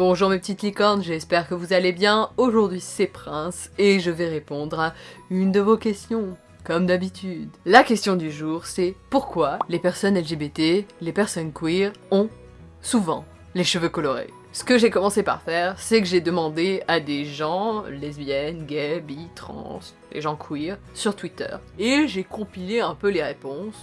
Bonjour mes petites licornes, j'espère que vous allez bien. Aujourd'hui c'est Prince et je vais répondre à une de vos questions. Comme d'habitude. La question du jour c'est pourquoi les personnes LGBT, les personnes queer ont souvent les cheveux colorés? Ce que j'ai commencé par faire, c'est que j'ai demandé à des gens, lesbiennes, gays, bi, trans, les gens queer, sur Twitter. Et j'ai compilé un peu les réponses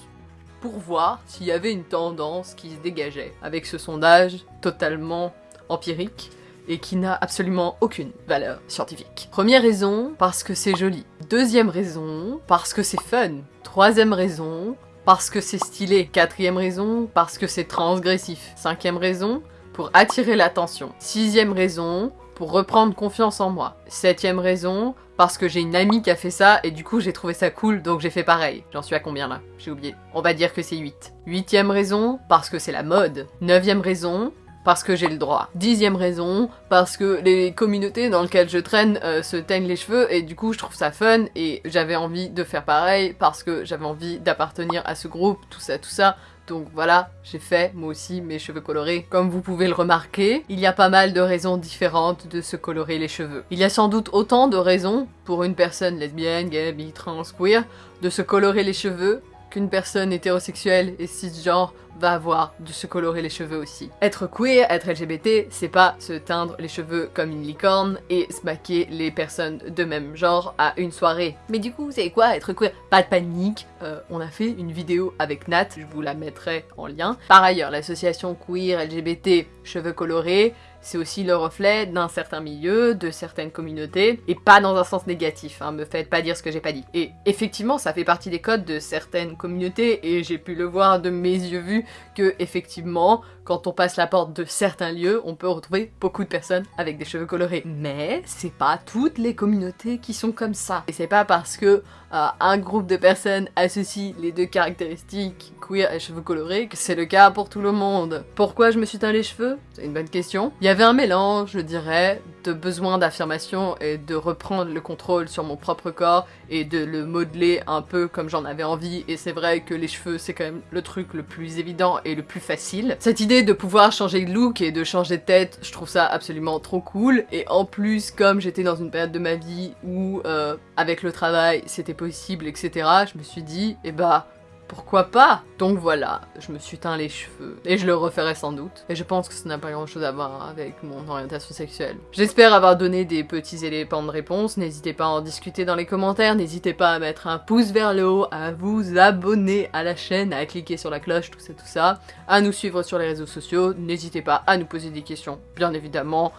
pour voir s'il y avait une tendance qui se dégageait avec ce sondage totalement empirique et qui n'a absolument aucune valeur scientifique. Première raison, parce que c'est joli. Deuxième raison, parce que c'est fun. Troisième raison, parce que c'est stylé. Quatrième raison, parce que c'est transgressif. Cinquième raison, pour attirer l'attention. Sixième raison, pour reprendre confiance en moi. Septième raison, parce que j'ai une amie qui a fait ça et du coup j'ai trouvé ça cool donc j'ai fait pareil. J'en suis à combien là? J'ai oublié. On va dire que c'est 8. Huitième raison, parce que c'est la mode. Neuvième raison, parce que j'ai le droit. Dixième raison, parce que les communautés dans lesquelles je traîne euh, se teignent les cheveux et du coup je trouve ça fun et j'avais envie de faire pareil parce que j'avais envie d'appartenir à ce groupe, tout ça, tout ça. Donc voilà, j'ai fait moi aussi mes cheveux colorés. Comme vous pouvez le remarquer, il y a pas mal de raisons différentes de se colorer les cheveux. Il y a sans doute autant de raisons pour une personne lesbienne, gay, bi, trans, queer de se colorer les cheveux qu'une personne hétérosexuelle et cisgenre va avoir de se colorer les cheveux aussi. Être queer, être LGBT, c'est pas se teindre les cheveux comme une licorne et se maquiller les personnes de même genre à une soirée. Mais du coup, c'est quoi être queer Pas de panique, euh, on a fait une vidéo avec Nat, je vous la mettrai en lien. Par ailleurs, l'association queer LGBT cheveux colorés c'est aussi le reflet d'un certain milieu, de certaines communautés, et pas dans un sens négatif, hein, me faites pas dire ce que j'ai pas dit. Et effectivement, ça fait partie des codes de certaines communautés, et j'ai pu le voir de mes yeux vus, que effectivement, quand on passe la porte de certains lieux, on peut retrouver beaucoup de personnes avec des cheveux colorés. Mais c'est pas toutes les communautés qui sont comme ça. Et c'est pas parce que euh, un groupe de personnes associe les deux caractéristiques queer et cheveux colorés que c'est le cas pour tout le monde. Pourquoi je me suis teint les cheveux? C'est une bonne question. Il y avait un mélange, je dirais, de besoin d'affirmation et de reprendre le contrôle sur mon propre corps et de le modeler un peu comme j'en avais envie et c'est vrai que les cheveux c'est quand même le truc le plus évident et le plus facile. Cette idée de pouvoir changer de look et de changer de tête, je trouve ça absolument trop cool et en plus comme j'étais dans une période de ma vie où euh, avec le travail c'était possible etc, je me suis dit eh bah pourquoi pas? Donc voilà, je me suis teint les cheveux, et je le referai sans doute. Et je pense que ça n'a pas grand chose à voir avec mon orientation sexuelle. J'espère avoir donné des petits éléments de réponse, n'hésitez pas à en discuter dans les commentaires, n'hésitez pas à mettre un pouce vers le haut, à vous abonner à la chaîne, à cliquer sur la cloche, tout ça tout ça, à nous suivre sur les réseaux sociaux, n'hésitez pas à nous poser des questions, bien évidemment.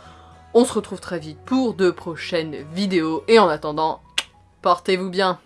On se retrouve très vite pour de prochaines vidéos, et en attendant, portez-vous bien